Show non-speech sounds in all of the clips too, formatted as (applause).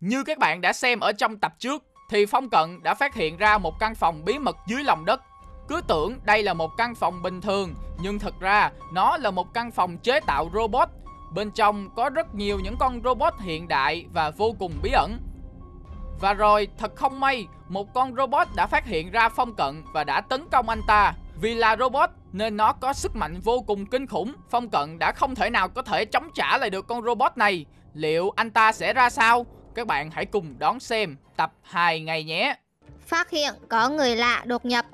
Như các bạn đã xem ở trong tập trước, Thì Phong Cận đã phát hiện ra một căn phòng bí mật dưới lòng đất. Cứ tưởng đây là một căn phòng bình thường, Nhưng thật ra nó là một căn phòng chế tạo robot. Bên trong có rất nhiều những con robot hiện đại và vô cùng bí ẩn. Và rồi, thật không may, Một con robot đã phát hiện ra Phong Cận và đã tấn công anh ta. Vì là robot, nên nó có sức mạnh vô cùng kinh khủng. Phong Cận đã không thể nào có thể chống trả lại được con robot này. Liệu anh ta sẽ ra sao? Các bạn hãy cùng đón xem tập 2 ngày nhé Phát hiện có người lạ đột nhập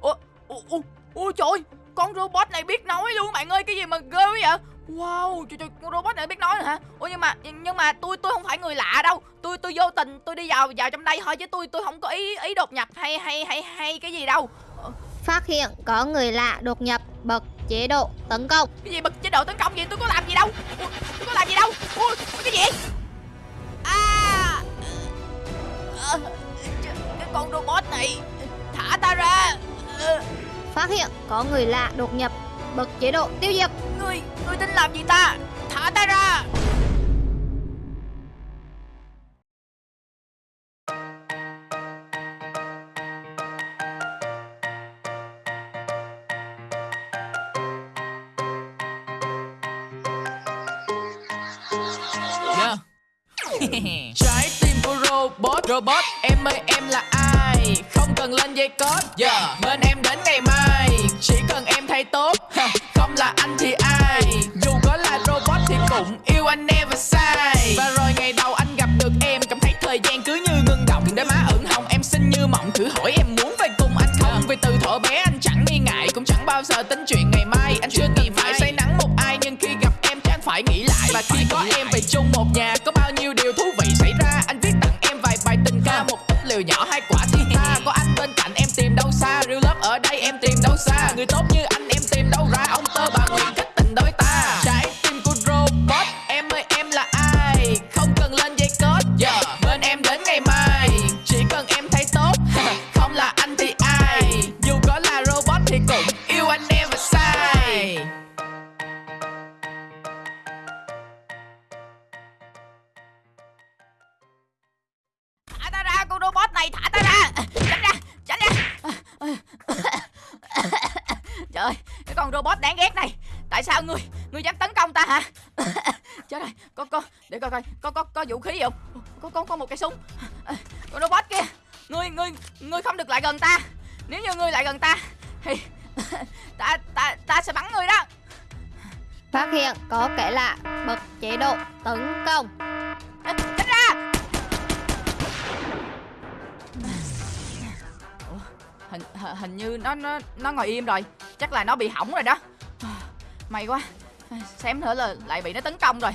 Ủa, ủa, ủa, ủa trời ơi, con robot này biết nói luôn bạn ơi, cái gì mà ghê quá vậy? Wow, trời trời, con robot này biết nói hả? Ủa nhưng mà nhưng mà tôi tôi không phải người lạ đâu. Tôi tôi vô tình tôi đi vào vào trong đây thôi chứ tôi tôi không có ý ý đột nhập hay hay hay hay cái gì đâu. Phát hiện có người lạ đột nhập bật chế độ tấn công Cái gì bật chế độ tấn công gì? Tôi có làm gì đâu. Ủa, tôi có làm gì đâu. Ủa, cái gì? Con robot này thả ta ra. À, Phát hiện có người lạ đột nhập bật chế độ tiêu diệt Ngươi, ngươi tính làm gì ta? Thả ta ra! Yeah. (laughs) Trái tim của robot Robot em ơi em là ai cần lên dây code. Yeah. Bên em đến ngày mai Chỉ cần em thay tốt. Không là anh thì ai Dù có là robot thì cũng yêu anh never sai Và rồi ngày đầu anh gặp được em Cảm thấy thời gian cứ như ngưng động. Đôi má ửng hồng em xinh như mộng Thử hỏi em muốn về cùng anh không? Vì từ thuở bé anh chẳng nghi ngại Cũng chẳng bao giờ tính chuyện ngày mai. Anh chưa nghĩ phải say nắng một ai Nhưng khi gặp em chắc phải nghĩ lại. Và khi có em về chung một nhà Người tốt như Phát hiện có kẻ lạ bật chế độ tấn công. Ra Ủa, hình hình như nó nó nó ngồi im rồi. Chắc là nó bị hỏng rồi đó. May quá. Xém nữa là lại bị nó tấn công rồi.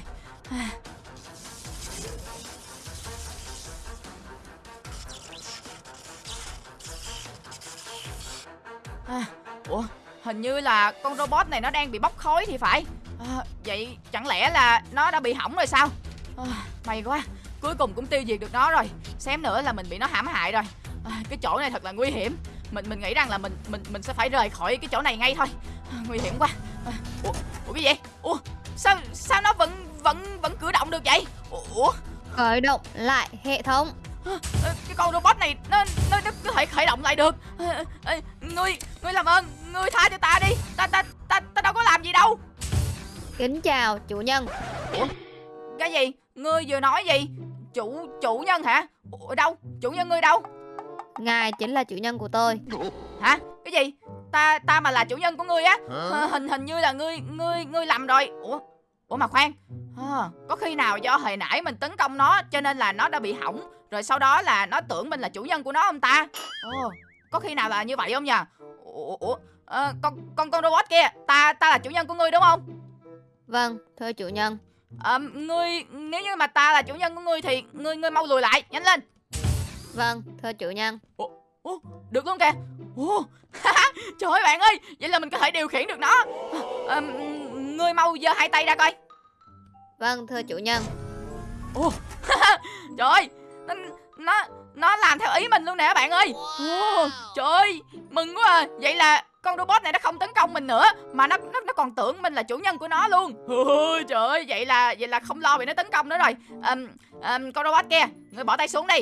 À, ủa hình như là con robot này nó đang bị bốc khói thì phải à, vậy chẳng lẽ là nó đã bị hỏng rồi sao? À, may quá cuối cùng cũng tiêu diệt được nó rồi. Xém nữa là mình bị nó hãm hại rồi. À, cái chỗ này thật là nguy hiểm. Mình mình nghĩ rằng là mình mình mình sẽ phải rời khỏi cái chỗ này ngay thôi. À, nguy hiểm quá. À, ủa, ủa cái gì ủa sao sao nó vẫn vẫn vẫn cử động được vậy? Ủa khởi động lại hệ thống. Ờ, cái con robot này nó nó, nó có thể khởi động lại được. Ờ, ờ, ngươi ngươi làm ơn ngươi tha cho ta đi. Ta ta ta ta đâu có làm gì đâu kính chào chủ nhân. Cái gì? Ngươi vừa nói gì? Chủ chủ nhân hả? Ủa, đâu? Chủ nhân ngươi đâu? Ngài chính là chủ nhân của tôi. Hả? Cái gì? Ta ta mà là chủ nhân của ngươi á? Ờ, hình hình như là ngươi ngươi ngươi lầm rồi. Ủa? Ủa mà khoan. Ờ, có khi nào do hồi nãy mình tấn công nó cho nên là nó đã bị hỏng rồi sau đó là nó tưởng mình là chủ nhân của nó không ta? Ồ có khi nào là như vậy không nhỉ ủa, ủa ờ, con con con robot kia ta ta là chủ nhân của ngươi đúng không vâng thưa chủ nhân. Ờ, ngươi nếu như mà ta là chủ nhân của ngươi thì ngươi ngươi mau lùi lại nhanh lên. Vâng thưa chủ nhân. Ủa, được luôn kìa. Ủa, Trời ơi bạn ơi Vậy là mình có thể điều khiển được nó. À, Ngươi mau giơ hai tay ra coi. Vâng thưa chủ nhân. Ủa, Trời ơi nó, nó nó làm theo ý mình luôn nè bạn ơi. Ủa, Trời ơi Mừng quá à. Vậy là con robot này nó không tấn công mình nữa mà nó nó nó còn tưởng mình là chủ nhân của nó luôn. Ôi, trời ơi vậy là vậy là không lo bị nó tấn công nữa rồi. Um, um, con robot kia người bỏ tay xuống đi.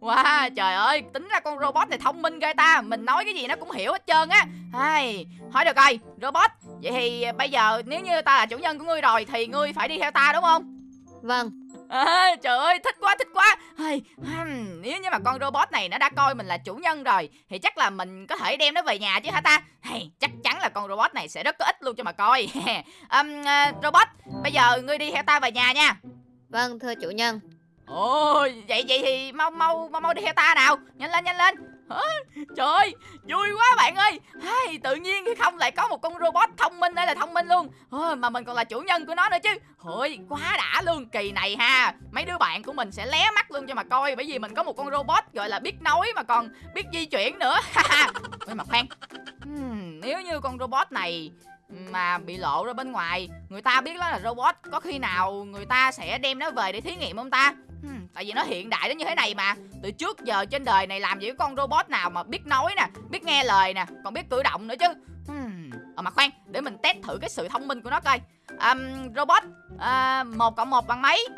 Wow, trời ơi, tính ra con robot này thông minh ghê ta Mình nói cái gì nó cũng hiểu hết trơn á. Ai, Hỏi được rồi, robot Vậy thì bây giờ nếu như ta là chủ nhân của ngươi rồi Thì ngươi phải đi theo ta đúng không? Vâng. À, trời ơi thích quá thích quá. Ai, hmm, Nếu như mà con robot này nó đã coi mình là chủ nhân rồi Thì chắc là mình có thể đem nó về nhà chứ hả ta? Hay, Chắc chắn là con robot này sẽ rất có ích luôn cho mà coi. (laughs) Um, uh, Robot Bây giờ ngươi đi theo ta về nhà nha. Vâng thưa chủ nhân. Ồ vậy vậy thì mau mau mau mau đi theo ta nào. Nhanh lên nhanh lên? (laughs) Trời ơi vui quá bạn ơi. Hay, Tự nhiên khi không lại có một con robot thông minh đây là thông minh luôn. Ồ, Mà mình còn là chủ nhân của nó nữa chứ. Ôi quá đã luôn. Kỳ này ha. Mấy đứa bạn của mình sẽ lé mắt luôn cho mà coi. Bởi vì mình có một con robot gọi là biết nói Mà còn biết di chuyển nữa. (laughs) Ôi mà khoan. Hmm, Nếu như con robot này mà bị lộ ra bên ngoài người ta biết đó là robot có khi nào người ta sẽ đem nó về để thí nghiệm không ta? Hmm, tại vì nó hiện đại đến như thế này mà. Từ trước giờ trên đời này làm gì có con robot nào mà biết nói nè biết nghe lời nè còn biết cử động nữa chứ. Hmm. ờ mà khoan để mình test thử cái sự thông minh của nó coi. Um, robot uh, một cộng một bằng mấy?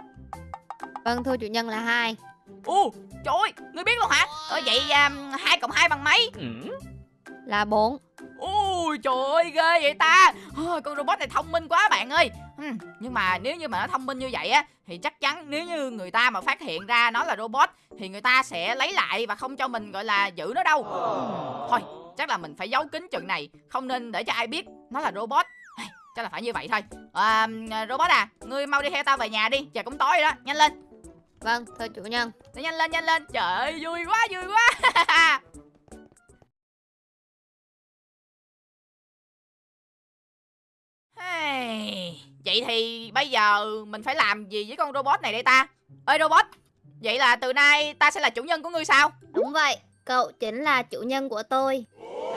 Vâng thưa chủ nhân là hai. U trời ơi ngươi biết luôn hả? Ờ, vậy um, hai cộng hai bằng mấy? Là bốn. Ui trời ơi ghê vậy ta. Ôi, Con robot này thông minh quá bạn ơi Ừm, Nhưng mà nếu như mà nó thông minh như vậy á Thì chắc chắn nếu như người ta mà phát hiện ra nó là robot Thì người ta sẽ lấy lại và không cho mình gọi là giữ nó đâu. Ừm, Thôi chắc là mình phải giấu kín chừng này Không nên để cho ai biết nó là robot. Chắc là phải như vậy thôi. À, Robot à Ngươi mau đi theo tao về nhà đi Trời cũng tối rồi đó Nhanh lên. Vâng thưa chủ nhân. Nhanh lên nhanh lên Trời ơi vui quá vui quá (laughs) Vậy thì bây giờ mình phải làm gì với con robot này đây ta? Ơi robot, vậy là từ nay ta sẽ là chủ nhân của ngươi sao? Đúng vậy Cậu chính là chủ nhân của tôi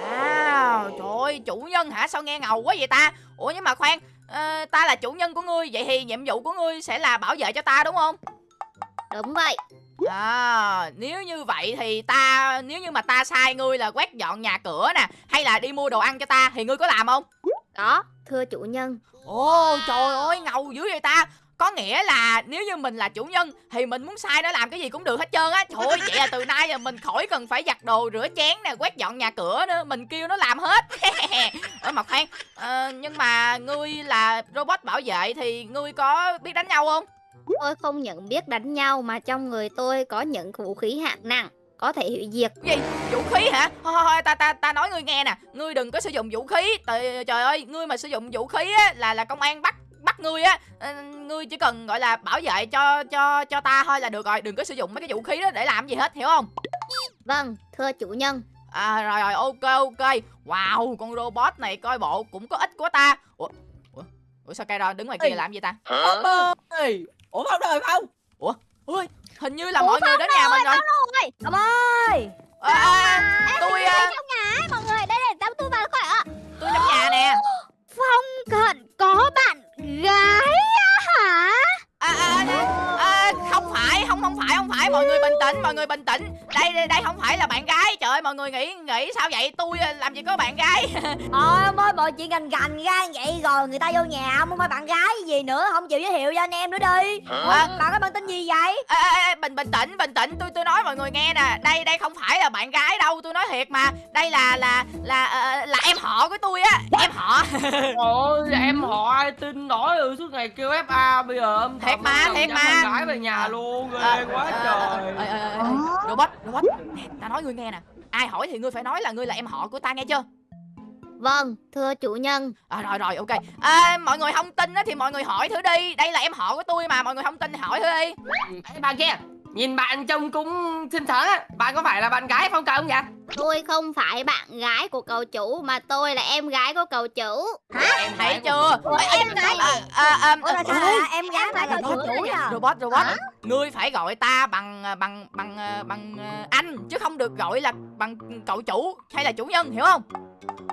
À, trời ơi, chủ nhân hả? Sao nghe ngầu quá vậy ta? Ủa nhưng mà khoan, ờ, ta là chủ nhân của ngươi, vậy thì nhiệm vụ của ngươi sẽ là bảo vệ cho ta đúng không? Đúng vậy À, nếu như vậy thì ta, nếu như mà ta sai ngươi là quét dọn nhà cửa nè, hay là đi mua đồ ăn cho ta, thì ngươi có làm không? Có thưa chủ nhân. Ồ trời ơi ngầu dữ vậy ta. Có nghĩa là nếu như mình là chủ nhân thì mình muốn sai nó làm cái gì cũng được hết trơn á. Trời ơi vậy là từ nay là mình khỏi cần phải giặt đồ rửa chén nè quét dọn nhà cửa nữa. Mình kêu nó làm hết. (laughs) Ở mà khoan ờ, nhưng mà ngươi là robot bảo vệ thì ngươi có biết đánh nhau không? Tôi không những biết đánh nhau mà trong người tôi có những vũ khí hạng nặng Có thể hủy diệt. Gì? Vũ khí hả? Thôi thôi thôi ta ta ta nói ngươi nghe nè. Ngươi đừng có sử dụng vũ khí. Trời, trời ơi ngươi mà sử dụng vũ khí á là là công an bắt bắt ngươi á. Ờ, ngươi chỉ cần gọi là bảo vệ cho cho cho ta thôi là được rồi. Đừng có sử dụng mấy cái vũ khí đó để làm gì hết hiểu không? Vâng thưa chủ nhân. À rồi rồi ok ok. Wow con robot này coi bộ cũng có ích của ta. Ủa ủa, ủa sao cây đứng ngoài kia Ê. làm gì ta? Ơi Ủa không rồi không. Ui hình như là Ủa, mọi người đến nhà mình rồi. Ông ơi! À, à, tôi à, trong nhà ấy mọi người đây này tao tôi vào khỏi ạ. Tôi trong nhà nè. (gasps) Cận có bạn gái hả? À, à, à, à, không phải không không phải không phải. Mọi người bình tĩnh mọi người bình tĩnh. Đây đây đây không phải là bạn gái ơi mọi người nghĩ nghĩ sao vậy? Tôi à, làm gì có bạn gái. Ôi ông ơi mọi chuyện gành gành ra vậy rồi Người ta vô nhà ông không phải bạn gái gì nữa Không chịu giới thiệu cho anh em nữa đi. Ủa, Bạn có bạn tên gì vậy? Ê, ê, ê, bình bình tĩnh bình tĩnh. Tôi tôi nói mọi người nghe nè. Đây đây không phải là bạn gái đâu tôi nói thiệt mà. Đây là là là ờ, là em họ của tôi á. Em họ. (laughs) Ôi em họ ai tin nổi ừ suốt ngày kêu FA bây giờ? Âm Thiệt mà, thiệt mà. gái về nhà luôn ghê Ờ, quá ờ, trời. ờ, ờ, ờ, ờ, robot robot. Nè ta nói ngươi nghe nè. Ai hỏi thì ngươi phải nói là ngươi là em họ của ta nghe chưa? Vâng thưa chủ nhân. À, rồi rồi ok. À, mọi người không tin á thì mọi người hỏi thử đi. Đây là em họ của tôi mà mọi người không tin thì hỏi thử đi. Ê, bạn kia nhìn bạn trông cũng xinh xắn á. Bạn có phải là bạn gái phong không vậy Tôi không phải bạn gái của cậu chủ Mà tôi là em gái của cậu chủ. Em thấy chưa? em gái à, Ủa là sao là em gái phải cậu chủ à robot robot. Ngươi phải gọi ta bằng bằng bằng bằng ờ, anh chứ không được gọi là bằng cậu chủ hay là chủ nhân hiểu không?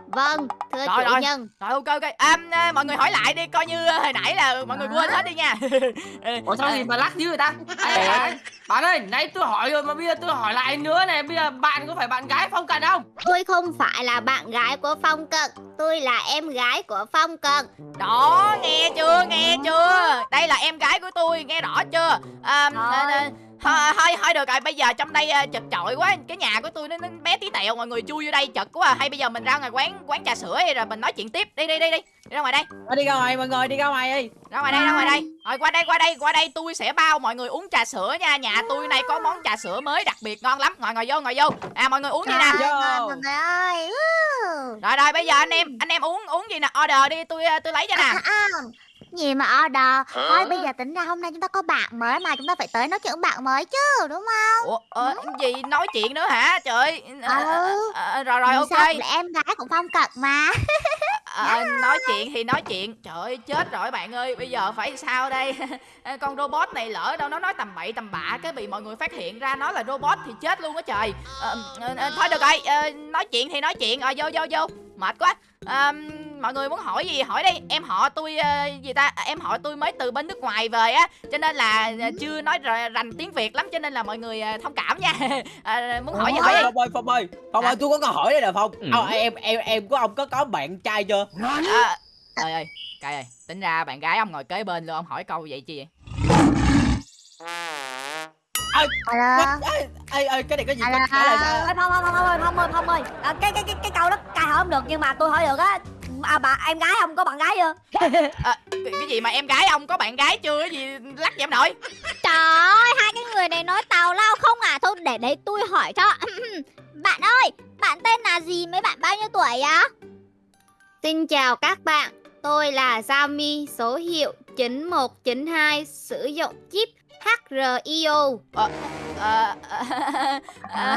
Vâng thưa Rồi, chủ rồi. nhân. Rồi ok ok. À, à, mọi người hỏi lại đi coi như hồi nãy là mọi người quên hết đi nha. (laughs) Ủa sao gì mà lắc dữ người ta Bạn ơi, nãy tôi hỏi rồi mà bây giờ tôi hỏi lại nữa này Bây giờ bạn có phải bạn gái Phong Cần không? Tôi không phải là bạn gái của Phong Cận Tôi là em gái của Phong Cận. Đó nghe chưa nghe chưa? Đây là em gái của tôi nghe rõ chưa? À, à, Thôi, thôi, thôi được rồi, bây giờ trong đây à, chật chội quá. Cái nhà của tôi nó, nó bé tí tẹo Mọi người chui vô đây chật quá à. Hay bây giờ mình ra ngoài quán quán trà sữa đi Rồi mình nói chuyện tiếp. Đi đi đi đi. Đi ra ngoài đây. Đi ra ngoài mọi người đi ra ngoài đi. Ra ngoài đây ra ngoài đây. Rồi qua đây qua đây qua đây Tôi sẽ bao mọi người uống trà sữa nha. Nhà tôi này có món trà sữa mới đặc biệt ngon lắm. Ngồi ngồi vô ngồi vô. À mọi người uống gì nè. Rồi rồi bây giờ anh em Anh em uống uống gì nè? Order đi tôi tôi lấy cho nè. À, à, gì mà order Thôi bây giờ tính ra hôm nay chúng ta có bạn mới mà Chúng ta phải tới nói chuyện bạn mới chứ đúng không? Ủa ờ, gì nói chuyện nữa hả? Trời Ừ. ờ, Rồi rồi ok. sao? Em gái của Phong Cận mà. (laughs) Ờ, nói chuyện thì nói chuyện. Trời ơi chết rồi bạn ơi bây giờ phải sao đây? (laughs) Con robot này lỡ đâu nó nói tầm bậy tầm bạ cái bị mọi người phát hiện ra nó là robot thì chết luôn á trời. Ờ, thôi được rồi nói chuyện thì nói chuyện. Rồi vô vô vô mệt quá. Ờ, mọi người muốn hỏi gì hỏi đi. Em họ tôi ờ, gì ta? À, em họ tôi mới từ bên nước ngoài về á cho nên là ờ, chưa nói rành tiếng việt lắm cho nên là mọi người ờ, thông cảm nha. (laughs) Ờ, muốn hỏi gì hỏi đi. Phong ơi Phong ơi Phong ơi tôi có câu hỏi đây nè Phong. Ừ. Ờ, em em em của ông có có bạn trai chưa? À, ơi ơi cay ơi tính ra bạn gái ông ngồi kế bên luôn ông hỏi câu vậy chi vậy Alo? ê, ê, ê, cái này có gì Alo. trả lời sao? Ê, Phong, Phong, Phong, Phong ơi, ơi, ơi. À, cái, cái, cái, cái câu đó cài hỏi không được Nhưng mà tôi hỏi được á. À, bà em gái ông có bạn gái chưa? À, (laughs) cái, gì mà em gái ông có bạn gái chưa? Cái gì lắc vậy em nội? Trời ơi, hai cái người này nói tào lao không à? Thôi để đấy tôi hỏi cho. (clears throat) Bạn ơi, bạn tên là gì? Mấy bạn bao nhiêu tuổi á? Xin chào các bạn Tôi là Xiaomi số hiệu 9192 sử dụng chip HRIO ờ, ờ, ờ,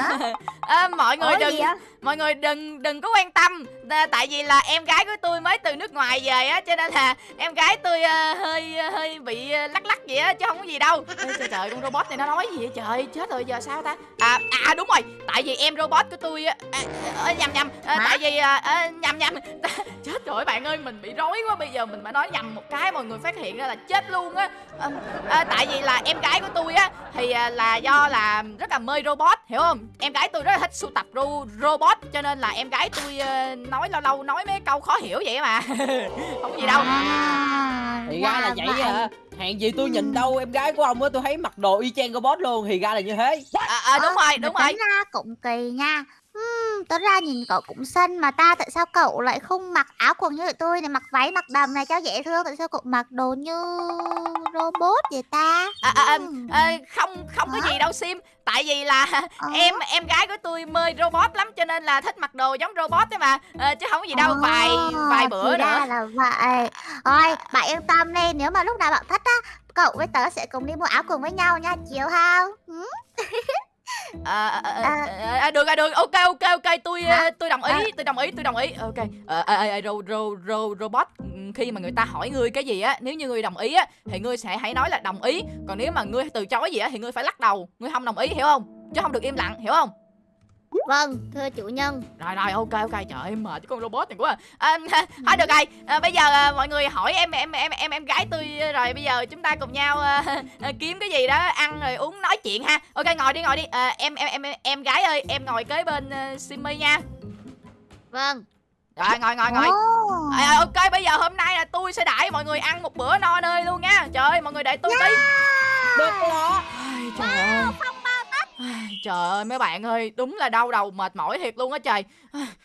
ờ, mọi người Ủa, đừng gì á mọi người đừng đừng có quan tâm. Tại vì là em gái của tôi mới từ nước ngoài về á cho nên là em gái tôi à, hơi hơi bị à, lắc lắc vậy á chứ không có gì đâu. Ê, trời trời con robot này nó nói gì vậy trời? Chết rồi giờ sao ta? À à đúng rồi. Tại vì em robot của tôi á à, à, nhầm nhầm. À, tại vì à, nhầm nhầm. (laughs) Chết rồi bạn ơi mình bị rối quá bây giờ mình mà nói nhầm một cái mọi người phát hiện ra là chết luôn á. À, à, tại vì là em gái của tôi á thì là do là rất là mê robot hiểu không? Em gái tôi rất là thích sưu tập ro robot cho nên là em gái tôi ờ, nói lâu lâu nói mấy câu khó hiểu vậy mà. (laughs) Không có gì đâu. À, Thì ra là vậy hả? Hèn gì tôi nhìn đâu em gái của ông á tôi thấy mặc đồ y chang robot luôn Thì ra là như thế. À, à, đúng rồi đúng rồi. Tính ra cũng kỳ nha Ừm, Tính ra nhìn cậu cũng xinh mà ta tại sao cậu lại không mặc áo quần như tụi tôi này Mặc váy mặc đầm này cho dễ thương? Tại sao cậu mặc đồ như robot vậy ta? À, à, à, à, không không có gì đâu sim. Tại vì là Ờ. em em gái của tôi mê robot lắm cho nên là thích mặc đồ giống robot đấy mà. Ờ, chứ không có gì đâu vài vài bữa thì nữa. là vậy. Thôi bạn yên tâm đi Nếu mà lúc nào bạn thích á Cậu với tớ sẽ cùng đi mua áo quần với nhau nha Chiều Ừ. (laughs) à, à, à, À. à, à, được được ok ok ok. Tôi Hả? ờ, tôi đồng ý À. tôi đồng ý tôi đồng ý. Ok. Ờ à, à, à, ro, ro, ro, robot khi mà người ta hỏi ngươi cái gì á nếu như ngươi đồng ý á thì ngươi sẽ hãy nói là đồng ý. Còn nếu mà ngươi từ chối gì á thì ngươi phải lắc đầu. Ngươi không đồng ý hiểu không? Chứ không được im lặng hiểu không Vâng thưa chủ nhân. Rồi rồi ok ok trời ơi mệt con robot này quá à, à, (laughs) thôi được rồi. À, bây giờ à, mọi người hỏi em em em em em gái tôi rồi bây giờ chúng ta cùng nhau à, (laughs) à, kiếm cái gì đó ăn rồi uống nói chuyện ha. Ok ngồi đi ngồi đi. À, em em em em gái ơi em ngồi kế bên uh, simmy nha. Vâng. Rồi ngồi ngồi ngồi. À, ok bây giờ hôm nay là tôi sẽ đãi mọi người ăn một bữa no nê luôn nha. Trời ơi mọi người đợi tôi tí Được Ai, trời ơi. Ai, Trời ơi, mấy bạn ơi, Đúng là đau đầu mệt mỏi thiệt luôn á trời.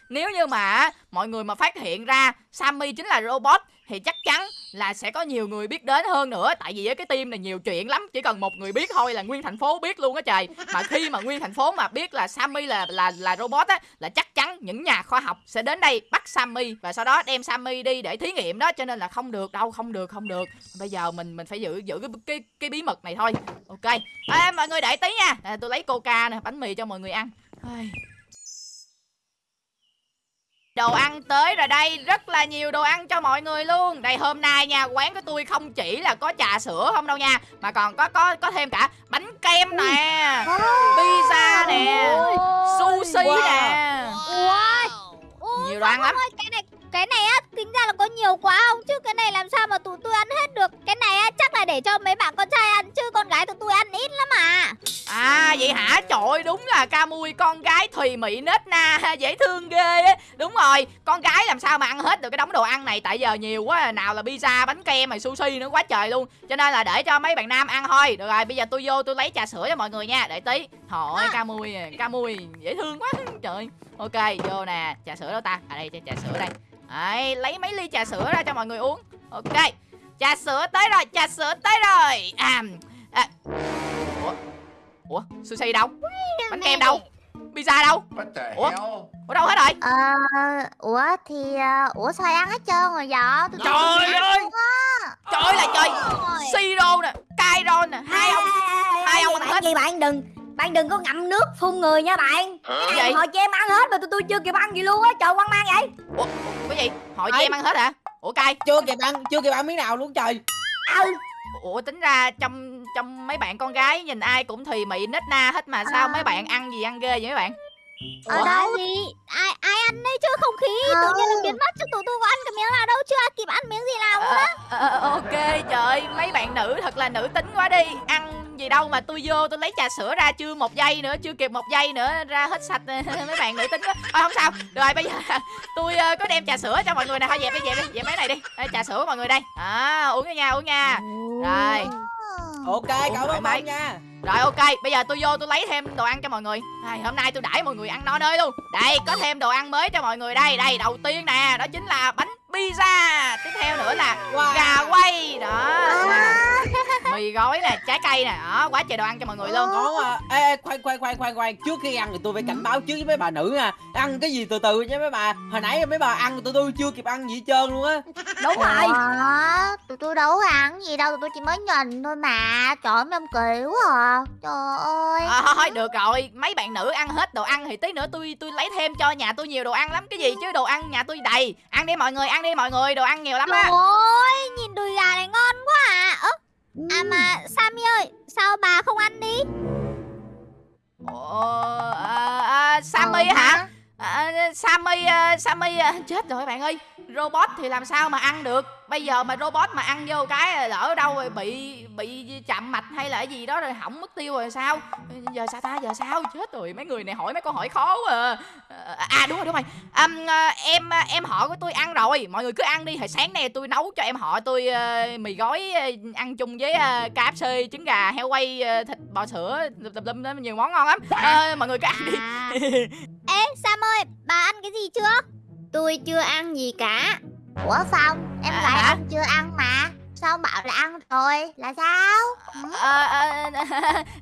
Nếu như mà mọi người mà phát hiện ra Sammy chính là robot thì chắc chắn là sẽ có nhiều người biết đến hơn nữa. Tại vì cái team này nhiều chuyện lắm Chỉ cần một người biết thôi là nguyên thành phố biết luôn á trời. Mà khi mà nguyên thành phố mà biết là Sammy là là là robot á Là chắc chắn những nhà khoa học sẽ đến đây bắt Sammy Và sau đó đem Sammy đi để thí nghiệm đó. Cho nên là không được đâu không được không được. Bây giờ mình mình phải giữ giữ cái cái, cái bí mật này thôi. Ok. À, mọi người đợi tí nha. À, tôi lấy coca nè bánh mì cho mọi người ăn. Ai. Đồ ăn tới rồi đây Rất là nhiều đồ ăn cho mọi người luôn. Đây hôm nay nha Quán của tôi không chỉ là có trà sữa không đâu nha Mà còn có có có thêm cả bánh kem nè Pizza nè Sushi Wow. nè. Ui Ui, Nhiều đồ ăn lắm. ơi, cái này cái này á tính ra là có nhiều quá không? Chứ cái này làm sao mà tụi tôi ăn hết được? Cái này á chắc là để cho mấy bạn con trai ăn chứ con gái tụi tôi ăn ít lắm à. Ơi đúng là ca mui con gái thùy mị nết na (laughs) dễ thương ghê á. Đúng rồi con gái làm sao mà ăn hết được cái đống đồ ăn này? Tại giờ nhiều quá nào là pizza bánh kem mày sushi nữa quá trời luôn. Cho nên là để cho mấy bạn nam ăn thôi. Được rồi bây giờ tôi vô tôi lấy trà sữa cho mọi người nha để tí. Thôi ca mui à, ca mui dễ thương quá trời. Ok vô nè trà sữa đâu ta? À đây trà sữa đây Đấy, lấy mấy ly trà sữa ra cho mọi người uống. Ok trà sữa tới rồi trà sữa tới rồi. À, à. ủa? Ủa sushi đâu? Bánh kem đâu? Pizza đâu? Ủa? ở đâu hết rồi? Ờ, ủa thì ờ, ủa sao ăn hết trơn rồi vậy? Tôi Trời ơi! trời ơi là trời. siro nè Kairon nè hai ông hai ông ăn bạn hết. gì bạn? Đừng bạn đừng có ngậm nước phun người nha bạn. Cái gì? hồi cho em ăn hết mà tụi tôi chưa kịp ăn gì luôn á. Trời quan mang vậy. Ủa cái gì hỏi cho em ăn hết hả ủa cay chưa kịp ăn chưa kịp ăn miếng nào luôn trời ừ ủa tính ra trong trong mấy bạn con gái nhìn ai cũng thùy mị nết na hết mà sao À. mấy bạn ăn gì ăn ghê vậy mấy bạn Ở Ủa? đâu gì? Ai ai ăn đấy chứ không khí tự nhiên nó biến mất chứ tụi tôi có ăn cái miếng nào đâu chưa kịp ăn miếng gì nào luôn á. Ờ, ờ, ok trời mấy bạn nữ thật là nữ tính quá đi ăn gì đâu mà tôi vô tôi lấy trà sữa ra chưa một giây nữa chưa kịp một giây nữa ra hết sạch (laughs) mấy bạn nữ tính quá. Thôi không sao. Rồi bây giờ (laughs) tôi ờ, có đem trà sữa cho mọi người nè. Thôi dẹp đi dẹp đi dẹp mấy này đi. Đây, trà sữa mọi người đây. À uống nha uống nha. Rồi. Ok cảm ơn ông nha. Rồi ok. Bây giờ tôi vô tôi lấy thêm đồ ăn cho mọi người. Ai, hôm nay tôi đãi mọi người ăn no nơi luôn. Đây có thêm đồ ăn mới cho mọi người đây. Đây đầu tiên nè đó chính là bánh pizza tiếp theo nữa là Wow. gà quay. Đó. (laughs) Mì gói nè trái cây nè. Đó quá trời đồ ăn cho mọi người luôn. Ngon à ê, ê khoan khoan khoan khoan khoan. Trước khi ăn thì tôi phải cảnh báo trước với mấy bà nữ nha. Ăn cái gì từ từ nha mấy bà. Hồi nãy mấy bà ăn tụi tôi chưa kịp ăn gì hết trơn luôn á. Đúng rồi. Ủa, tụi tôi đâu có ăn gì đâu, tụi tôi chỉ mới nhìn thôi mà. Trời ơi, mấy ông kỳ quá à. Trời ơi. à, thôi được rồi. Mấy bạn nữ ăn hết đồ ăn thì tí nữa tôi tôi lấy thêm cho nhà tôi nhiều đồ ăn lắm. Cái gì chứ đồ ăn nhà tôi đầy. Ăn đi mọi người ăn đi mọi người đồ ăn nhiều lắm Trời á ơi, nhìn đùi gà này ngon quá à. Ơ, à mà Sammy ơi, sao bà không ăn đi? Ồ, à, à, Sammy Ờ, hả? À, Sammy à, Sammy à, chết rồi bạn ơi robot thì làm sao mà ăn được? Bây giờ mà robot mà ăn vô cái lỡ đâu rồi bị bị chạm mạch hay là cái gì đó rồi hỏng mất tiêu rồi sao? Giờ sao ta? Giờ sao? Chết rồi mấy người này hỏi mấy câu hỏi khó quá à, à đúng rồi đúng rồi. À, à, em em họ của tôi ăn rồi. Mọi người cứ ăn đi hồi sáng nay tôi nấu cho em họ tôi ờ, mì gói ờ, ăn chung với à, KFC trứng gà heo quay thịt bò sữa tùm lum nhiều món ngon lắm. À, mọi người cứ ăn đi. À. Ê, Sam ơi, bà ăn cái gì chưa? Tôi chưa ăn gì cả. Ủa Phong, em À, hả? ông chưa ăn mà. Sao bảo là ăn rồi? Là sao? Ờ, ờ, (laughs)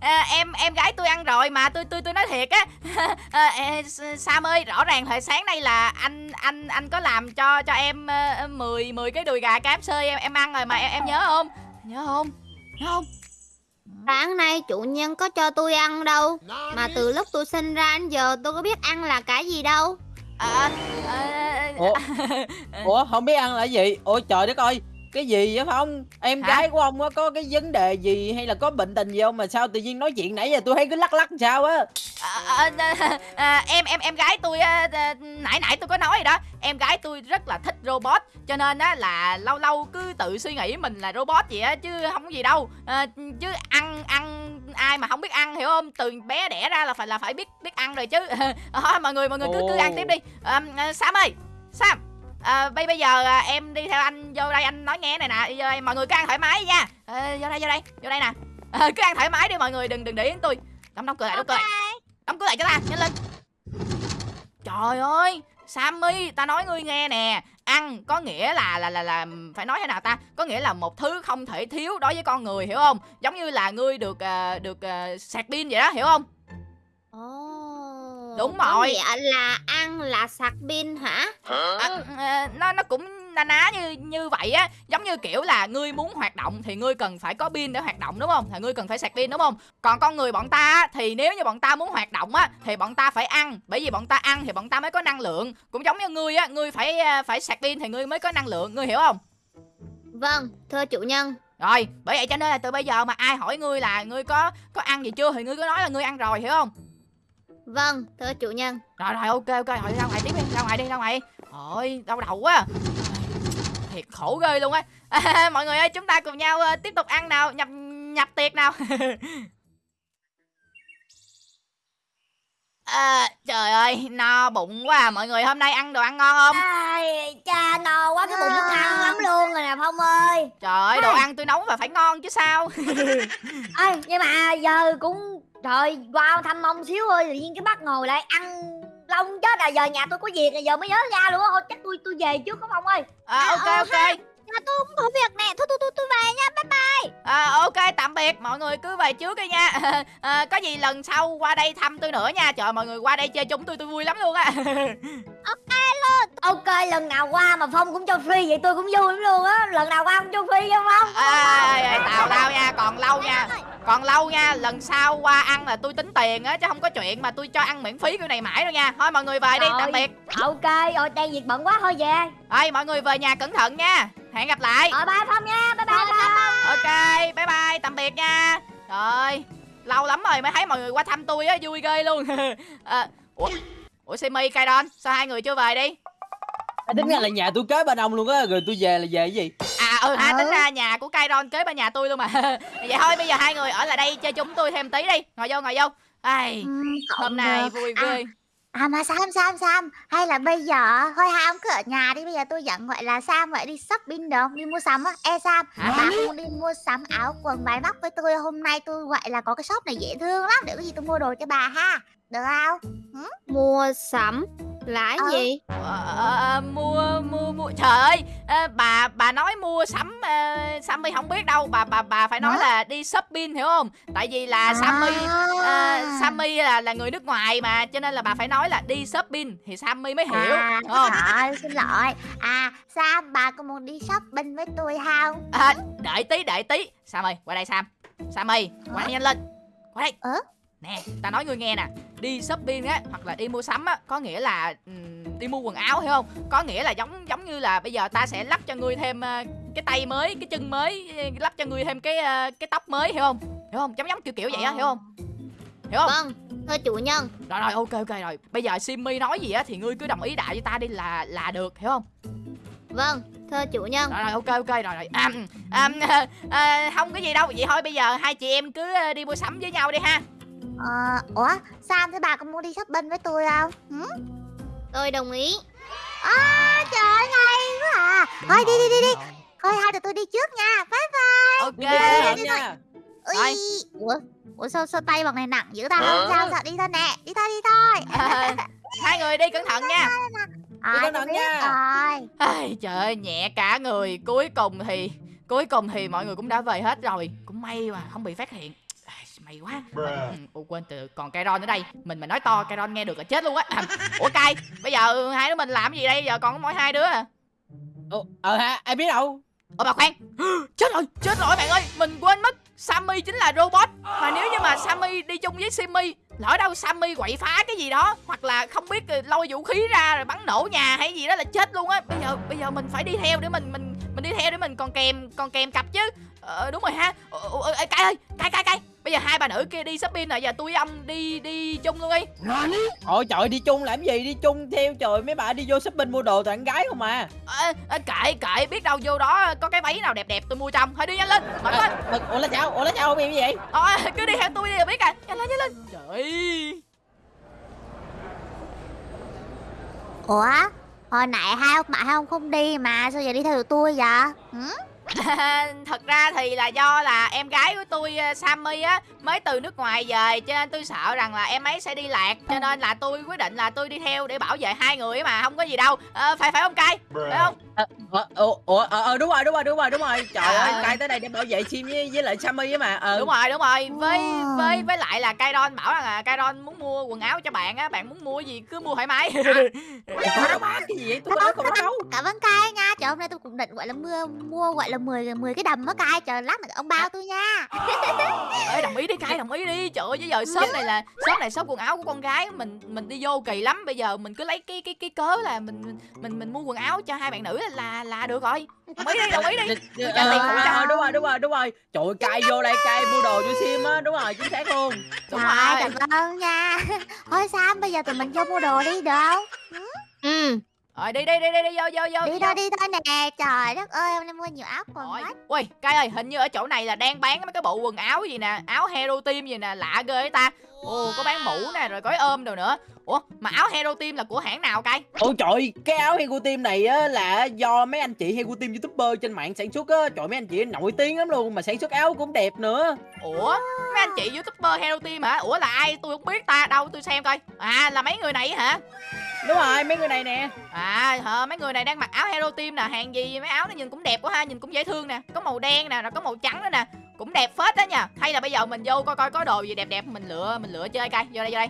ờ, em em gái tôi ăn rồi mà tôi tôi tôi nói thiệt á (laughs) Ờ, ờ, Sam ơi rõ ràng thời sáng nay là anh anh anh có làm cho cho em uh, 10 10 cái đùi gà KFC em em ăn rồi mà em, em nhớ không nhớ không nhớ không Sáng nay chủ nhân có cho tôi ăn đâu. Mà từ lúc tôi sinh ra đến giờ tôi có biết ăn là cái gì đâu. à, ờ, ủa? (laughs) Ủa? Không biết ăn là gì? Ôi trời đất ơi cái gì vậy phong? Em Hả? gái của ông á có cái vấn đề gì hay là có bệnh tình gì không? Mà sao tự nhiên nói chuyện nãy giờ tôi thấy cứ lắc lắc sao á? À, à, à, à, em em em gái tôi á, à, nãy nãy tôi có nói rồi đó. Em gái tôi rất là thích robot cho nên á là lâu lâu cứ tự suy nghĩ mình là robot vậy á chứ không có gì đâu. À, chứ ăn ăn ai mà không biết ăn hiểu không? Từ bé đẻ ra là phải là phải biết biết ăn rồi chứ. À, (laughs) mọi người mọi người cứ cứ ăn tiếp đi. À, à, Sam ơi Sam à, bây bây giờ à, em đi theo anh vô đây anh nói nghe này nè. Vô đây, mọi người cứ ăn thoải mái nha. À, vô đây vô đây vô đây nè. À, cứ ăn thoải mái đi mọi người đừng đừng để ý tôi. Đóng đóng cửa lại đóng cửa lại. Đóng cửa lại cho ta nhanh lên. Trời ơi sammy ta nói ngươi nghe nè. Ăn có nghĩa là là là là phải nói thế nào ta? Có nghĩa là một thứ không thể thiếu đối với con người hiểu không? Giống như là ngươi được à, được à, sạc pin vậy đó hiểu không? Ồ. Đúng rồi. nghĩa là ăn là sạc pin hả? à, à, nó nó cũng na ná như như vậy á. Giống như kiểu là ngươi muốn hoạt động thì ngươi cần phải có pin để hoạt động đúng không? Thì ngươi cần phải sạc pin đúng không? Còn con người bọn ta á, thì nếu như bọn ta muốn hoạt động á thì bọn ta phải ăn. Bởi vì bọn ta ăn thì bọn ta mới có năng lượng. Cũng giống như ngươi á ngươi phải à, phải sạc pin thì ngươi mới có năng lượng. Ngươi hiểu không? Vâng, thưa chủ nhân. rồi bởi vậy cho nên là từ bây giờ mà ai hỏi ngươi là ngươi có có ăn gì chưa thì ngươi cứ nói là ngươi ăn rồi hiểu không Vâng, thưa chủ nhân. rồi rồi ok ok. Rồi ra ngoài tiếp đi ra ngoài đi ra ngoài. Ôi đau đầu quá. Thiệt khổ ghê luôn á. À, (laughs) mọi người ơi chúng ta cùng nhau ờ, tiếp tục ăn nào nhập nhập tiệc nào. (laughs) À, trời ơi, no bụng quá à. Mọi người hôm nay ăn đồ ăn ngon không? Ai, cha no quá cái bụng nó căng lắm luôn rồi nè Phong ơi. Trời ơi, đồ ăn tôi nấu và phải ngon chứ sao? (laughs) Ê, nhưng mà giờ cũng trời qua thăm ông xíu ơi tự nhiên cái bắt ngồi lại ăn long chết à giờ nhà tôi có việc rồi giờ mới nhớ ra luôn á. Thôi chắc tôi tôi về trước có Phong ơi? À, Ok, ờ, ok Nhà tôi cũng có việc nè. Thôi tôi tôi tôi về nha. Bye bye. À, Ok, tạm biệt. Mọi người cứ về trước đi nha. (laughs) À, Có gì lần sau qua đây thăm tôi nữa nha. Trời mọi người qua đây chơi chung tôi tôi vui lắm luôn á. (laughs) Ok lần nào qua mà Phong cũng cho free vậy tôi cũng vui lắm luôn á. Lần nào qua cũng cho free cho Phong? À, Tào lao nha, còn lâu nha. Còn lâu nha, lần sau qua ăn là tôi tính tiền á Chứ không có chuyện mà tôi cho ăn miễn phí kiểu này mãi đâu nha. Thôi mọi người về đi, Rồi. tạm biệt. ok. Rồi đang việc bận quá. Thôi về. Ê, mọi người về nhà cẩn thận nha Hẹn gặp lại. Rồi bye Phong nha. Bye bye, bye. Ok, bye bye, tạm biệt nha. Trời lâu lắm rồi mới thấy mọi người qua thăm tôi á, vui ghê luôn. À, (laughs) Ủa, Ủa Simi, Kaidon, sao hai người chưa về đi? À, tính ra là nhà tôi kế bên ông luôn á rồi tôi về là về cái gì? À ừ ha, Ừ. tính ra nhà của Kaidon kế bên nhà tôi luôn mà. (laughs) Vậy thôi, bây giờ hai người ở lại đây chơi chúng tôi thêm tí đi. Ngồi vô, ngồi vô. Ai, Ừm, Hôm nay vui À, ghê À mà Sam Sam Sam Hay là bây giờ Thôi hai ông cứ ở nhà đi Bây giờ tôi dẫn gọi là Sam vậy đi shopping được không? Đi mua sắm á Ê Sam Hả? Bà muốn đi mua sắm áo quần váy móc với tôi Hôm nay tôi gọi là có cái shop này dễ thương lắm Để có gì tôi mua đồ cho bà ha Được không? Mua sắm là cái Ừ. gì? Ờ, ờ, mua mua mua. Trời ơi ờ, bà bà nói mua sắm uh, Sammy không biết đâu. Bà bà bà phải nói Hả? là đi shopping hiểu không? Tại vì là Sammy à, Sammy là là người nước ngoài mà cho nên là bà phải nói là đi shopping thì Sammy mới hiểu (laughs) À, đúng không? Trời xin lỗi. À Sam bà có muốn đi shopping với tôi không? à, đợi tí đợi tí. Sammy qua đây Sam. Sammy qua đây nhanh lên. Qua đây. Ờ? nè ta nói ngươi nghe nè đi shopping á hoặc là đi mua sắm á có nghĩa là ừm, đi mua quần áo hiểu không? Có nghĩa là giống giống như là bây giờ ta sẽ lắp cho ngươi thêm ờ, cái tay mới cái chân mới ờ, lắp cho ngươi thêm cái ờ, cái tóc mới hiểu không? Hiểu không? Giống giống kiểu kiểu vậy á hiểu không? Hiểu không? Vâng, thưa chủ nhân. rồi rồi ok ok rồi. Bây giờ Simmy nói gì á thì ngươi cứ đồng ý đại với ta đi là là được hiểu không? Vâng, thưa chủ nhân. rồi rồi ok ok rồi rồi. À, à, à, à, không có gì đâu. Vậy thôi bây giờ hai chị em cứ đi mua sắm với nhau đi ha Ờ, ủa Sam thế bà có muốn đi shopping với tôi không? Hử? Tôi đồng ý. À, trời ơi hay quá à. Thôi đi đi đi đi. Thôi hai tụi tôi đi trước nha. Bye bye. Ok đi cẩn thận nha. Ui. Ủa Ủa sao, sao tay bằng này nặng dữ ta? Không sao sao? Đi thôi nè Đi thôi đi thôi. À, (laughs) hai người đi cẩn thận nha. Ờ, cẩn thận nha. rồi. Ai, trời ơi nhẹ cả người. Cuối cùng thì cuối cùng thì mọi người cũng đã về hết rồi. Cũng may mà không bị phát hiện May quá. Ừ, Ủa quên từ còn Kairon ở đây. Mình mà nói to Kairon nghe được là chết luôn á. (laughs) Ủa Kai bây giờ hai đứa mình làm gì đây? Giờ còn có mỗi hai đứa à? Ồ, ờ ha ai biết đâu. Ủa bà khoan. (gasps) Chết rồi chết rồi bạn ơi. Mình quên mất Sammy chính là robot. Mà nếu như mà Sammy đi chung với Simmy lỡ đâu Sammy quậy phá cái gì đó hoặc là không biết ờ, lôi vũ khí ra rồi bắn nổ nhà hay gì đó là chết luôn á. Bây giờ bây giờ mình phải đi theo để mình mình mình đi theo để mình còn kèm còn kèm cặp chứ ờ, đúng rồi ha. Ờ, ờ, ờ, ê, cay ơi cay cay cay bây giờ hai bà nữ kia đi shopping rồi giờ tôi với ông đi đi chung luôn đi. Ôi trời đi chung làm gì? Đi chung theo trời mấy bà đi vô shopping mua đồ toàn gái không à? À, à, kệ kệ biết đâu vô đó có cái váy nào đẹp đẹp tôi mua trong thôi đi nhanh lên mở lên. Ờ, ủa là sao ủa là sao không em như vậy? Thôi cứ đi theo tôi đi là biết à Nhanh lên nhanh lên. Trời. Ơi Ủa? Hồi nãy hai ông bạn hai ông không đi mà Sao giờ đi theo tụi tôi vậy? Hử? (laughs) Thật ra thì là do là em gái của tôi ờ, Sammy á Mới từ nước ngoài về Cho nên tôi sợ rằng là em ấy sẽ đi lạc. Cho nên là tôi quyết định là tôi đi theo để bảo vệ hai người ấy mà Không có gì đâu. Ờ, Phải phải không cay Phải không? Ờ, ờ, ờ, đúng rồi đúng rồi đúng rồi đúng rồi. Trời ơi cay tới đây để bảo vệ sim với, với lại sammy á mà. Ờ. Đúng rồi đúng rồi. Với với với lại là Kairon bảo rằng là Kairon muốn mua quần áo cho bạn á Bạn muốn mua gì cứ mua thoải mái. Cái gì vậy? Tôi có nói không đó đâu. Cảm ơn cai nha. Trời hôm nay tôi cũng định gọi là mua mua gọi là 10 10 cái đầm á cai Trời lát nữa ông bao tôi nha. Ê, đồng ý đi cay đồng ý đi. Trời ơi chứ giờ shop này là shop này shop quần áo của con gái mình mình đi vô kỳ lắm. Bây giờ mình cứ lấy cái cái cái cớ là mình mình mình mua quần áo cho hai bạn nữ là là, được rồi. Đồng ý đi đồng ý đi. Ờ, Trả tiền phụ cho. đúng rồi đúng rồi đúng rồi. Trời ơi, cay vô đây cay mua đồ cho sim á đúng rồi chính xác luôn. Đúng rồi cảm ơn nha. Thôi Sam bây giờ tụi mình vô mua đồ đi được không? Ừ, Rồi đi đi đi đi, đi vô vô vô Đi thôi đi thôi nè Trời đất ơi hôm nay mua nhiều áo quần quá Ui, Cai ơi, hình như ở chỗ này là đang bán mấy cái bộ quần áo gì nè, áo Hero Team gì nè, lạ ghê ấy ta. Ồ, có bán mũ nè, rồi gói ôm đồ nữa. Ủa, mà áo Hero Team là của hãng nào Cai? Ôi trời, cái áo Hego Team này á là do mấy anh chị Hego Team YouTuber trên mạng sản xuất á Trời mấy anh chị nổi tiếng lắm luôn mà sản xuất áo cũng đẹp nữa Ủa, mấy anh chị YouTuber Hero Team hả? Ủa là ai? Tôi không biết ta, đâu tôi xem coi. À, là mấy người này hả? Đúng rồi, mấy người này nè À, hả, mấy người này đang mặc áo Hero Team nè, hàng gì mấy áo nó nhìn cũng đẹp quá ha, nhìn cũng dễ thương nè. Có màu đen nè, rồi có màu trắng nữa nè. Cũng đẹp phết đó nha. Hay là bây giờ mình vô coi coi có đồ gì đẹp đẹp mình lựa mình lựa chơi coi. Vô đây vô đây.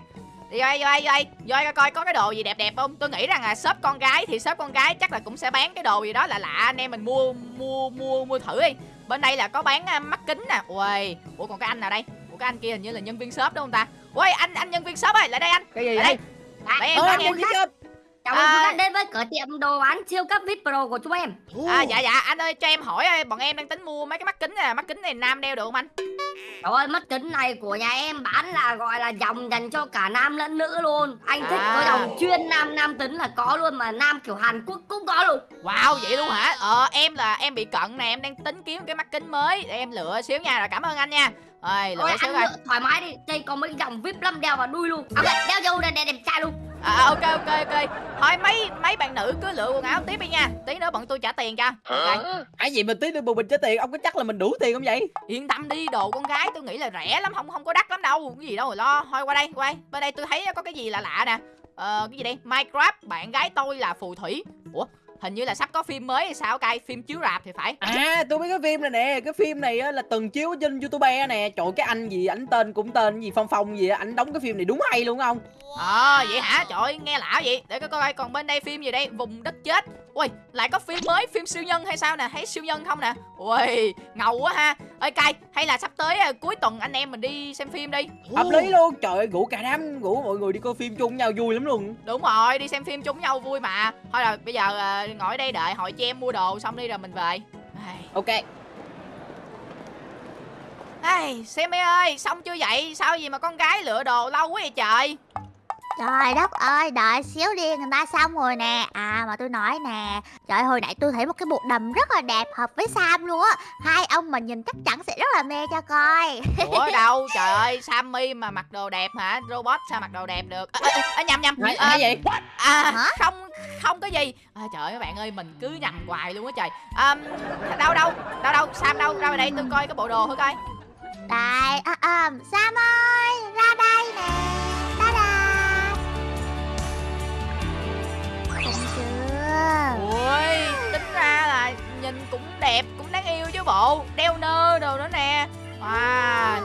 Đi vô đây, vô đây, vô đây, vô đây coi coi có cái đồ gì đẹp đẹp không? Tôi nghĩ rằng là shop con gái thì shop con gái chắc là cũng sẽ bán cái đồ gì đó là lạ anh em mình mua mua mua mua thử đi. Bên đây là có bán à, mắt kính nè. Ui, ủa còn cái anh nào đây? Ủa cái anh kia hình như là nhân viên shop đúng không ta? Ui anh anh nhân viên shop ơi, lại đây anh. Cái gì Lại đây. Để em Ơ để anh em. cơ? Chào mừng À. quý bạn đến với cửa tiệm đồ bán siêu cấp VIP Pro của chúng em À dạ dạ anh ơi cho em hỏi ơi, bọn em đang tính mua mấy cái mắt kính nè, mắt kính này nam đeo được không anh? Trời ơi, mắt kính này của nhà em bán là gọi là dòng dành cho cả nam lẫn nữ luôn Anh thích À. có dòng chuyên nam nam tính là có luôn Mà nam kiểu Hàn Quốc cũng có luôn Wow vậy luôn hả? Ờ em là em bị cận nè, em đang tính kiếm cái mắt kính mới để em lựa xíu nha, rồi cảm ơn anh nha. Ôi lựa xíu lựa thoải mái đi Đây có mấy cái dòng VIP lắm đeo vào đuôi luôn À vậy, đeo vô đây để đẹp trai luôn À ok ok ok. Thôi mấy mấy bạn nữ cứ lựa quần áo tiếp đi nha. Tí nữa bọn tôi trả tiền cho. Ok. Ai gì mà tí nữa bù mình trả tiền, ông có chắc là mình đủ tiền không vậy? Yên tâm đi, đồ con gái tôi nghĩ là rẻ lắm, không không có đắt lắm đâu. Cái gì đâu mà lo. Thôi qua đây, qua đây. Bên đây tôi thấy có cái gì lạ lạ nè. Ờ cái gì đây? Minecraft, bạn gái tôi là phù thủy. Ủa, hình như là sắp có phim mới hay sao cay, phim chiếu rạp thì phải. À tôi biết cái phim này nè Cái phim này á, là từng chiếu trên Youtube nè Trời cái anh gì ảnh tên cũng tên gì Phong Phong gì á, Ảnh đóng cái phim này đúng hay luôn không Ờ vậy hả? Trời nghe lạ vậy. Để coi coi còn bên đây phim gì đây? Vùng đất chết. Ui, lại có phim mới, phim siêu nhân hay sao nè? Thấy siêu nhân không nè? Ui, ngầu quá ha. Ơi cay, hay là sắp tới à, cuối tuần anh em mình đi xem phim đi. Hợp lý luôn Trời ơi rủ cả đám Rủ mọi người đi coi phim chung nhau vui lắm luôn Đúng rồi, đi xem phim chung nhau vui mà. Thôi rồi, bây giờ à, ngồi ở đây đợi hội chị em mua đồ xong đi rồi mình về. Ok Ai, xem mấy ơi, xong chưa vậy? Sao gì mà con gái lựa đồ lâu quá vậy trời? Trời đất ơi đợi xíu đi người ta xong rồi nè. À mà tôi nói nè Trời hồi nãy tôi thấy một cái bộ đầm rất là đẹp Hợp với Sam luôn á. Hai ông mà nhìn chắc chắn sẽ rất là mê cho coi. Ủa (laughs) đâu, trời ơi, Sammy mà mặc đồ đẹp hả? Robot sao mặc đồ đẹp được? À, à, à, nhầm nhầm. Nói, À, nói vậy À Hả? không không có gì. À, Trời ơi các bạn ơi mình cứ nhầm hoài luôn á trời. À, Đâu đâu đâu đâu Sam đâu? Ra ngoài đây tôi coi cái bộ đồ thử coi. Đây à, à, Sam ơi ra đây nè Ui tính ra là nhìn cũng đẹp cũng đáng yêu chứ bộ. Đeo nơ đồ nữa nè. Wow. À,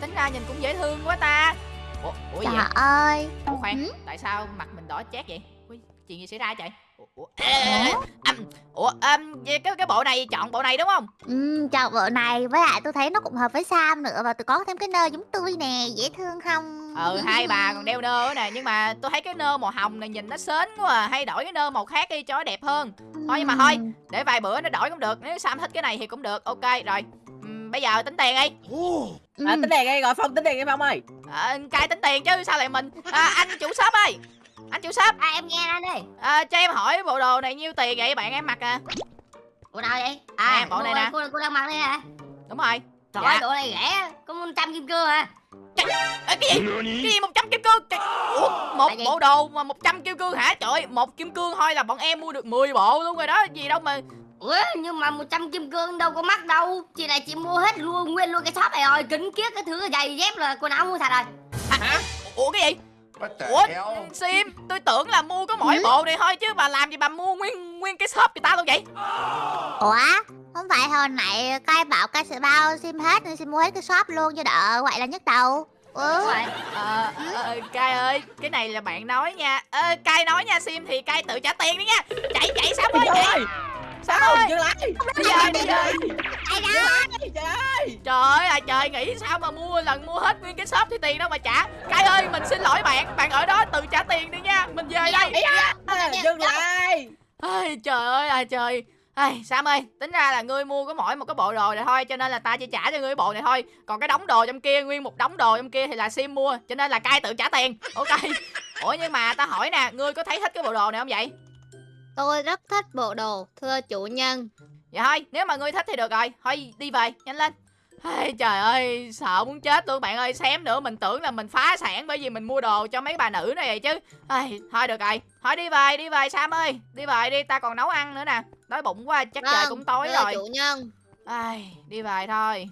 Tính ra nhìn cũng dễ thương quá ta. Ủa, ủa Trời vậy? ơi. Ủa khoan Ừ? Tại sao mặt mình đỏ chét vậy? Ui, Chuyện gì xảy ra trời Ủa, um, cái, cái bộ này chọn bộ này đúng không? Ừ, chọn vợ này với lại tôi thấy nó cũng hợp với Sam nữa và tôi có thêm cái nơ giống tôi nè dễ thương không? Ừ hai bà còn đeo nơ nữa nè nhưng mà tôi thấy cái nơ màu hồng này nhìn nó sến quá à hay đổi cái nơ màu khác đi cho nó đẹp hơn. Thôi nhưng mà thôi. Ừ. để vài bữa nó đổi cũng được nếu sam thích cái này thì cũng được ok rồi. Ừm, bây giờ tính tiền đi. Ừ. à, Tính đèn đây gọi Phong tính đèn em Phong ơi. À, cai tính tiền chứ sao lại mình? À, anh chủ shop ơi anh chủ shop À em nghe anh đây à, cho em hỏi bộ đồ này nhiêu tiền vậy bạn em mặc à? Bộ nào vậy? Nè, À, bộ này nè. Cô, cô đang mặc đây hả? đúng rồi. Trời Dạ. ơi, bộ này rẻ Có 100 kim cương à Ê, cái gì? Cái gì một trăm kim cương? Trời, Ủa, một bộ đồ mà 100 kim cương hả? Trời ơi, một kim cương thôi là bọn em mua được 10 bộ luôn rồi đó gì đâu mà Ủa, nhưng mà 100 kim cương đâu có mắc đâu. Chị này chị mua hết luôn, nguyên luôn cái shop này rồi Kính kiết cái thứ giày dép là quần áo mua sạch rồi. Hả? ủa cái gì Ủa? Sim tôi tưởng là mua có mỗi bộ này thôi chứ bà làm gì bà mua nguyên nguyên cái shop người ta luôn vậy? Ủa không phải hồi nãy cai bảo cai sẽ bao sim hết nên sim mua hết cái shop luôn cho đỡ vậy là nhức đầu. Ừ. rồi. Ờ ờ, Cai ơi cái này là bạn nói nha. Ờ, Cai nói nha Sim thì Cai tự trả tiền đi nha. Chạy chạy Sam ơi Sam Sao ơi dừng lại bây giờ Ai đó? Trời ơi Trời ơi là trời nghĩ sao mà mua lần mua hết nguyên cái shop thì tiền đâu mà trả. Cai ơi mình xin lỗi bạn. Bạn ở đó tự trả tiền đi nha. Mình về đây. Dừng lại. Ai, trời ơi là trời. Ai, Sam ơi, tính ra là ngươi mua có mỗi một cái bộ đồ này thôi Cho nên là ta chỉ trả cho ngươi cái bộ này thôi. Còn cái đống đồ trong kia, nguyên một đống đồ trong kia thì là Sim mua Cho nên là cai tự trả tiền. Ok. Ủa nhưng mà ta hỏi nè, ngươi có thấy thích cái bộ đồ này không vậy? Tôi rất thích bộ đồ, thưa chủ nhân. Dạ thôi, nếu mà ngươi thích thì được rồi. Thôi đi về, nhanh lên. Ây, Trời ơi, sợ muốn chết luôn bạn ơi. Xém nữa mình tưởng là mình phá sản Bởi vì mình mua đồ cho mấy bà nữ này vậy chứ. Ây, Thôi được rồi, thôi đi về, đi về Sam ơi. Đi về đi, ta còn nấu ăn nữa nè. Đói bụng quá, chắc trời Vâng, cũng tối rồi. chủ nhân. Ai, đi về thôi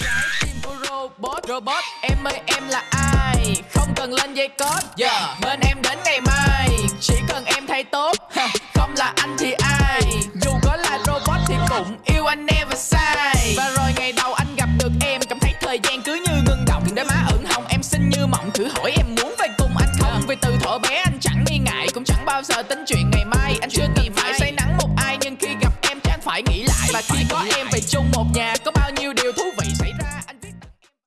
(laughs) robot robot em ơi em là ai? Không cần lên dây cót giờ yeah. bên em đến ngày mai. Chỉ cần em thay tốt. Không là anh thì ai? Dù có là robot thì cũng yêu anh never và sai và rồi ngày đầu anh gặp được em cảm thấy thời gian cứ như ngừng động. Để má ửng hồng em xinh như mộng. Thử hỏi em muốn về cùng anh không? Vì từ thuở bé anh chẳng nghi ngại cũng chẳng bao giờ tính chuyện ngày mai. Anh chưa kỳ phải say nắng một ai nhưng khi gặp em chắc phải nghĩ lại. Và khi có em về chung một nhà có